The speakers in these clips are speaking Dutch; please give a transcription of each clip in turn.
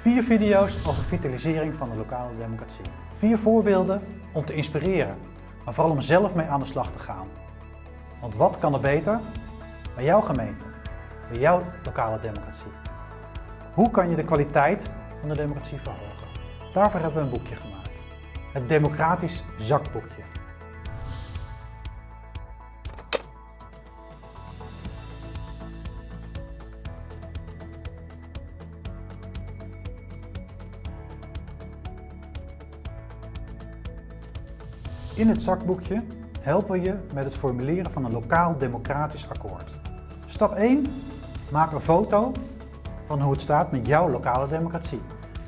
Vier video's over vitalisering van de lokale democratie. Vier voorbeelden om te inspireren, maar vooral om zelf mee aan de slag te gaan. Want wat kan er beter bij jouw gemeente, bij jouw lokale democratie? Hoe kan je de kwaliteit van de democratie verhogen? Daarvoor hebben we een boekje gemaakt. Het Democratisch Zakboekje. In het zakboekje helpen we je met het formuleren van een lokaal democratisch akkoord. Stap 1. Maak een foto van hoe het staat met jouw lokale democratie.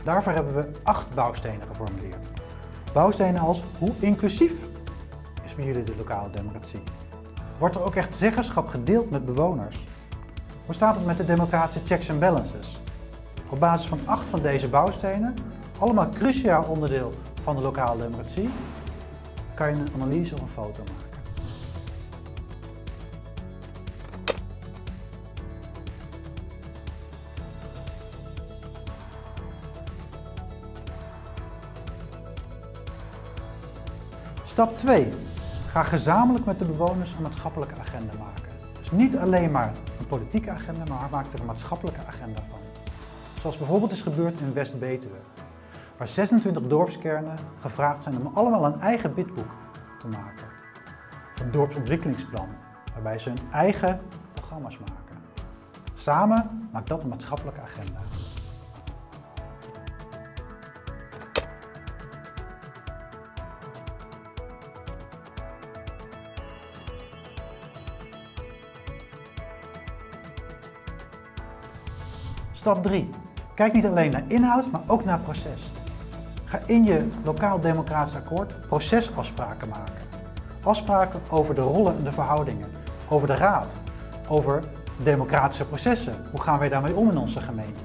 Daarvoor hebben we acht bouwstenen geformuleerd. Bouwstenen als hoe inclusief is bij jullie de lokale democratie? Wordt er ook echt zeggenschap gedeeld met bewoners? Hoe staat het met de democratische checks en balances? Op basis van acht van deze bouwstenen, allemaal cruciaal onderdeel van de lokale democratie, kan je een analyse of een foto maken. Stap 2. Ga gezamenlijk met de bewoners een maatschappelijke agenda maken. Dus niet alleen maar een politieke agenda, maar maak er een maatschappelijke agenda van. Zoals bijvoorbeeld is gebeurd in West-Betuwe, waar 26 dorpskernen gevraagd zijn om allemaal een eigen bidboek te maken. Een dorpsontwikkelingsplan, waarbij ze hun eigen programma's maken. Samen maakt dat een maatschappelijke agenda. Stap 3. Kijk niet alleen naar inhoud, maar ook naar proces. Ga in je lokaal democratisch akkoord procesafspraken maken. Afspraken over de rollen en de verhoudingen, over de raad, over democratische processen. Hoe gaan wij daarmee om in onze gemeente?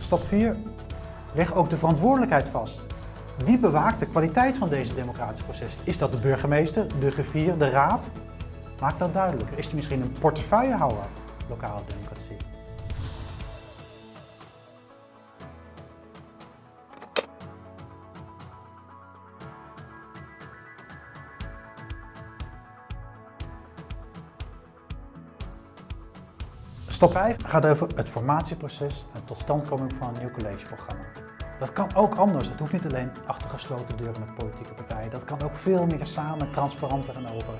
Stap 4. Leg ook de verantwoordelijkheid vast. Wie bewaakt de kwaliteit van deze democratische proces? Is dat de burgemeester, de griffier, de raad? Maak dat duidelijker. Is er misschien een portefeuillehouder lokale democratie? Stap 5 gaat over het formatieproces en totstandkoming van een nieuw collegeprogramma. Dat kan ook anders. Het hoeft niet alleen achter gesloten deuren met politieke partijen. Dat kan ook veel meer samen, transparanter en open.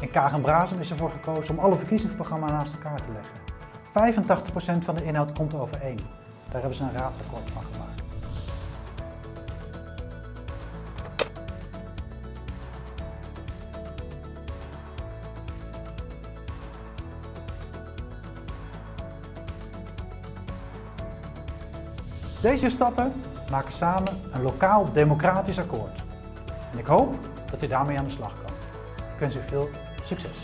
In Kagen is ervoor gekozen om alle verkiezingsprogramma's naast elkaar te leggen. 85% van de inhoud komt overeen. Daar hebben ze een raadsakkoord van gemaakt. Deze stappen maken samen een lokaal democratisch akkoord. En ik hoop dat u daarmee aan de slag kan. Ik wens u veel succes.